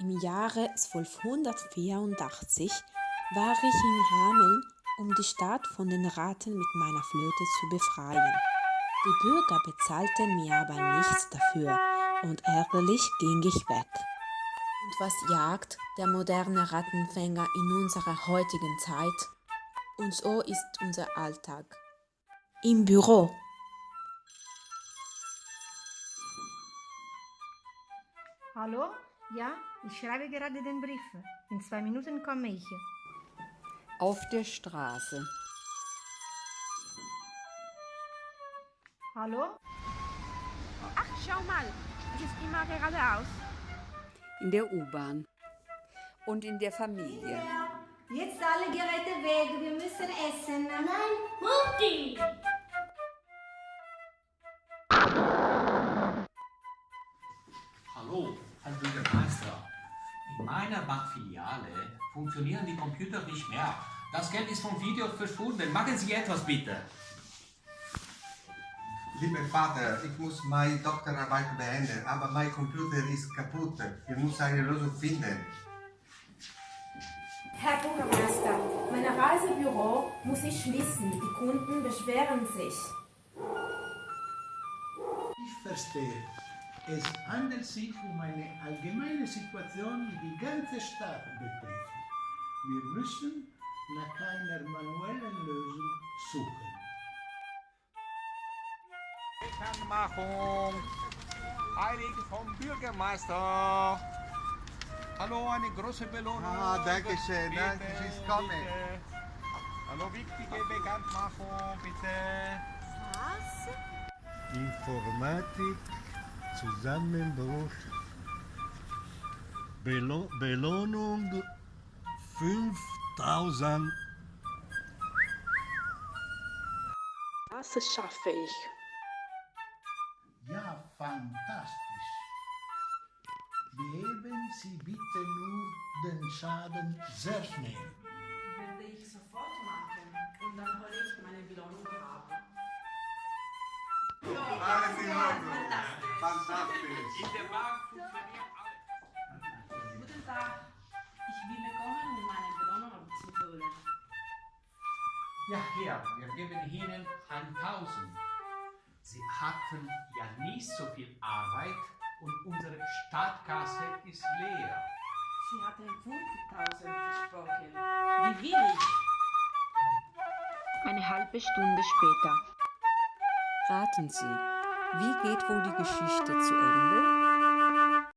Im Jahre 1284 war ich in Hameln, um die Stadt von den Ratten mit meiner Flöte zu befreien. Die Bürger bezahlten mir aber nichts dafür und ärgerlich ging ich weg. Und was jagt der moderne Rattenfänger in unserer heutigen Zeit? Und so ist unser Alltag. Im Büro. Hallo? Ja, ich schreibe gerade den Brief. In zwei Minuten komme ich. Auf der Straße. Hallo? Ach, schau mal, es ist immer geradeaus. In der U-Bahn. Und in der Familie. Jetzt alle Geräte weg, wir müssen essen. Nein, Mutti! Meiner Bankfiliale funktionieren die Computer nicht mehr. Das Geld ist vom Video verschwunden. Machen Sie etwas bitte. Lieber Vater, ich muss meine Doktorarbeit beenden, aber mein Computer ist kaputt. Ich muss eine Lösung finden. Herr Bürgermeister, mein Reisebüro muss ich schließen. Die Kunden beschweren sich. Ich verstehe. Es handelt sich um eine allgemeine Situation, die die ganze Stadt betrifft. Wir müssen nach einer manuellen Lösung suchen. Bekanntmachung. Heilig vom Bürgermeister. Hallo, eine große Belohnung. Ah, danke schön. Bitte, Danke, she's coming. Hallo, wichtige Bekanntmachung, bitte. Informatik, Zusammenbruch, Belo Belohnung 5000. Das schaffe ich. Ja, fantastisch. Beheben Sie bitte nur den Schaden sehr schnell. Werde ich sofort machen und dann hole ich meine Belohnung ab. Alles in Ordnung. Fantastisch. In der Bank funktioniert alles. Guten Tag. Ich bin gekommen, um meine Belohnung abzuholen. Ja, hier, wir geben Ihnen 1000. Sie hatten ja nicht so viel Arbeit und unsere Stadtkasse ist leer. Sie hatten 50.000 versprochen. Wie will ich? Eine halbe Stunde später. Raten Sie, wie geht wohl die Geschichte zu Ende?